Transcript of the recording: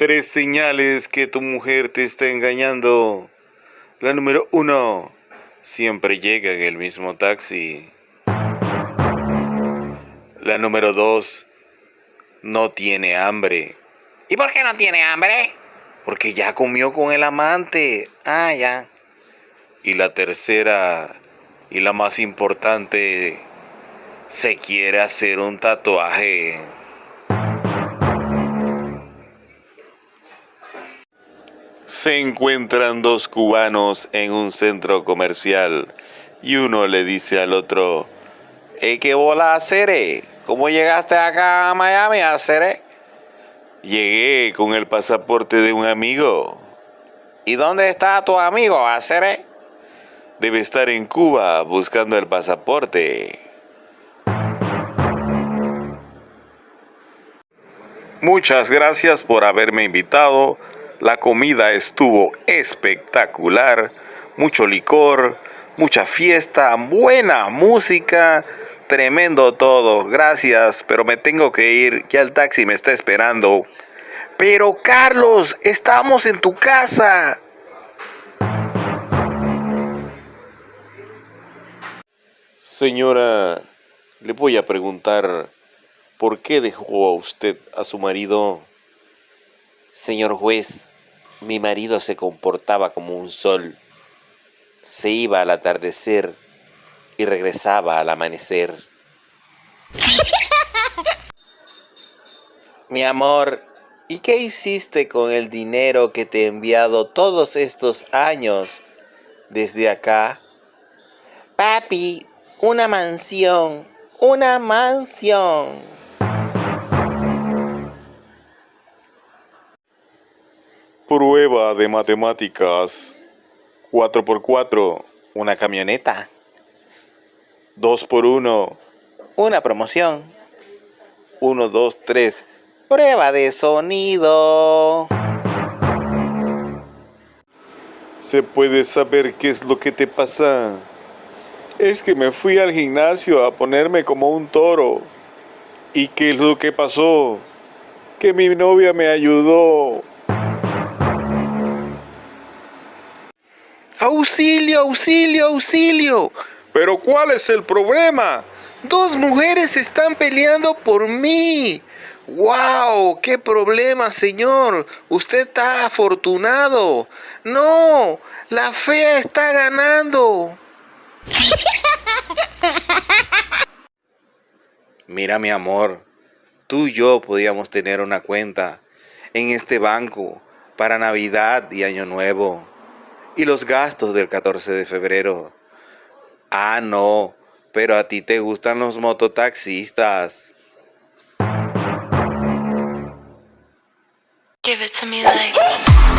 Tres señales que tu mujer te está engañando. La número uno, siempre llega en el mismo taxi. La número dos, no tiene hambre. ¿Y por qué no tiene hambre? Porque ya comió con el amante. Ah, ya. Y la tercera, y la más importante, se quiere hacer un tatuaje. Se encuentran dos cubanos en un centro comercial y uno le dice al otro, ¿Eh, ¿Qué bola, Cere? ¿Cómo llegaste acá a Miami, Cere? Llegué con el pasaporte de un amigo. ¿Y dónde está tu amigo, Acere? Debe estar en Cuba buscando el pasaporte. Muchas gracias por haberme invitado. La comida estuvo espectacular. Mucho licor, mucha fiesta, buena música. Tremendo todo. Gracias, pero me tengo que ir. Ya el taxi me está esperando. Pero Carlos, estamos en tu casa. Señora, le voy a preguntar ¿Por qué dejó a usted a su marido? Señor juez, mi marido se comportaba como un sol. Se iba al atardecer y regresaba al amanecer. mi amor, ¿y qué hiciste con el dinero que te he enviado todos estos años desde acá? Papi, una mansión, una mansión. Prueba de matemáticas. 4x4, una camioneta. 2x1, una promoción. 1, 2, 3, prueba de sonido. ¿Se puede saber qué es lo que te pasa? Es que me fui al gimnasio a ponerme como un toro. ¿Y qué es lo que pasó? Que mi novia me ayudó. ¡Auxilio, auxilio, auxilio! ¿Pero cuál es el problema? Dos mujeres están peleando por mí. ¡Wow! ¡Qué problema, señor! Usted está afortunado. No, la fea está ganando. Mira, mi amor, tú y yo podíamos tener una cuenta en este banco para Navidad y Año Nuevo y los gastos del 14 de febrero. Ah, no, pero a ti te gustan los mototaxistas. Give it to me like